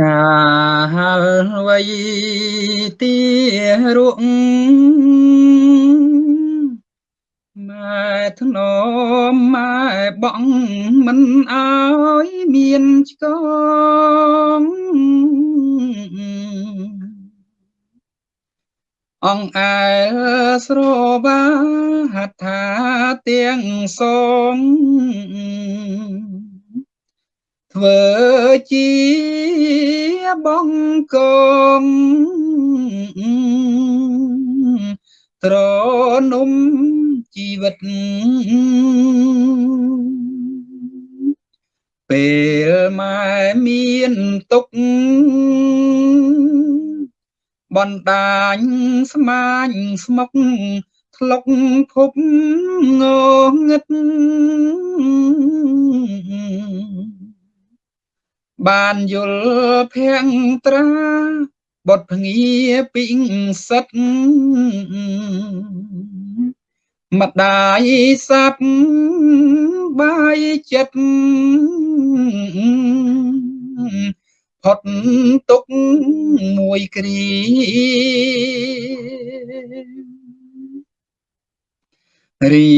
កាលវ័យទីរុងម៉ែធ្នមម៉ែបងមិនអើយមានឆ្កងអង្គអែស្របាហដ្ឋាទាំងសង ធ្វើជាបងកងត្រនំជីវិតពេលម៉ែមានទុកបណ្ដាញស្មាញស្មុកធ្លុកភពងងឹត បានយល់ភៀងត្រាបុតភ្ងាពីងសិតម្ដាយសាប់បាយចិត្តផុតទុកមួយគ្រារី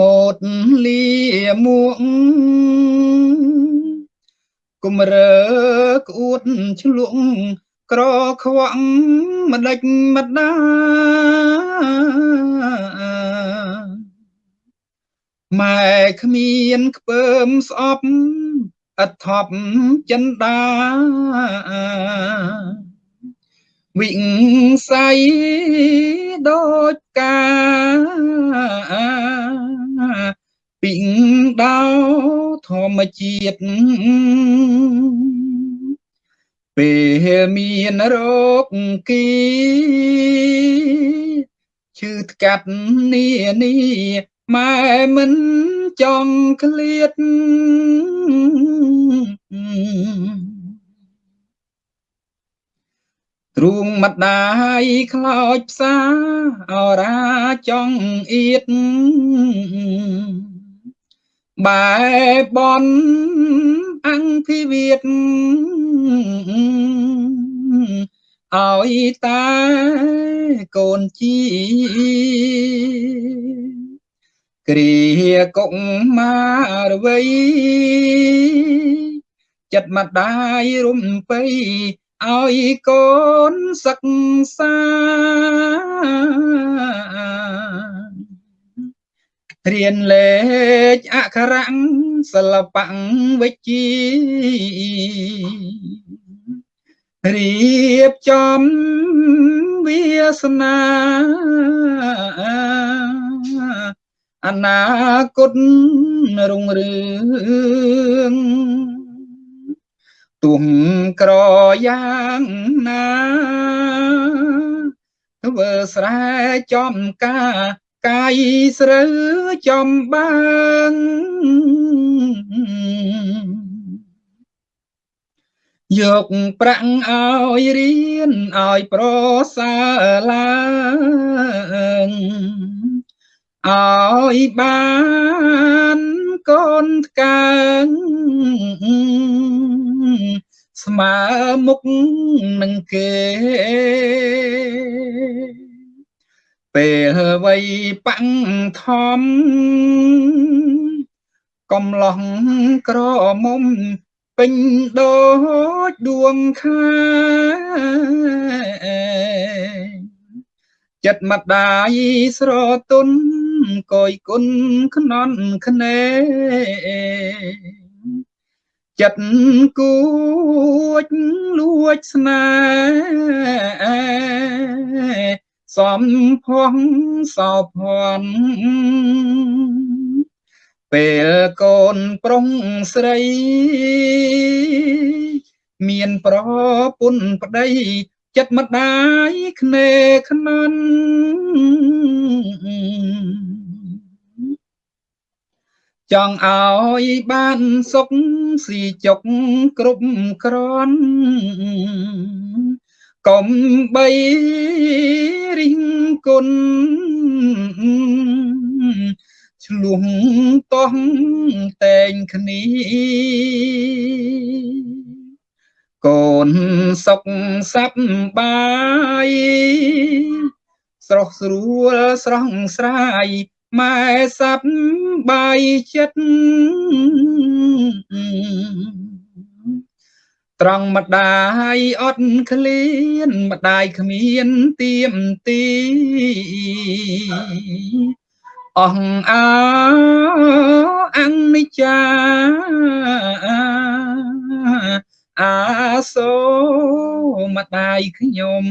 ម៉ូតលាមួក គុំរើក្អួតឆ្លក់ក្រខ្វាក់ម្ដេចម្ដាម៉ែគ្មានខ្ពើមស្អប់អត់ថប់ចិនដាវិស័យដូចកាពីងដោ ធម្មជាតិពេលមានរោគគីឈឺថ្កាត់នានីម៉ែមិនចង់ឃ្លាតទ្រូងម្ដាយខ្លោចផ្សាអរាចង់អៀត បែបនអង្គភិវិតឲ្យតាកូនជីគ្រាកុកមារវៃចិត្តម្ដាយរំពៃឲ្យកូនសិក្សា រៀនលេខអក្ខរៈសិល្បៈវិជ្ជារៀបចំវាសនាអនាគតរុងរឿងទុំក្រយ៉ាងណាធ្វើស្រែចំការ កាយស្រូវចំបាំងយកប្រាក់ឲ្យរៀនឲ្យប្រសើរឡើងឲ្យបានកូនថ្កើងស្មើមុខនឹងគេ ពេលវ័យបាំងធំកំឡោះក្រមុំពេញដូចដួងខាចិត្តម្ដាយស្រទុនកយគុណខ្នន់ខ្នេចិត្តគួចលួចស្នេហ៍ សំផងសោភ័ណ្ឌពេលកូនប្រុងស្រី មានប្រពន្ធប្តីចិត្តម្ដាយគ្នេខ្នន់ចង់ឲ្យបានសុខស៊ីចុកគ្រប់គ្រាន់កុំបីរិះ គុណឆ្លុះតោះតែងគ្នាកូនសុខសប្បាយស្រស់ស្រួលស្រស់ស្រាយម៉ែសប្បាយចិត្ត ត្រង់ម្ដាយអត់ឃ្លានម្ដាយគ្មានទៀមទីអស់អើអនិច្ចាអាសូម្ដាយខ្ញុំ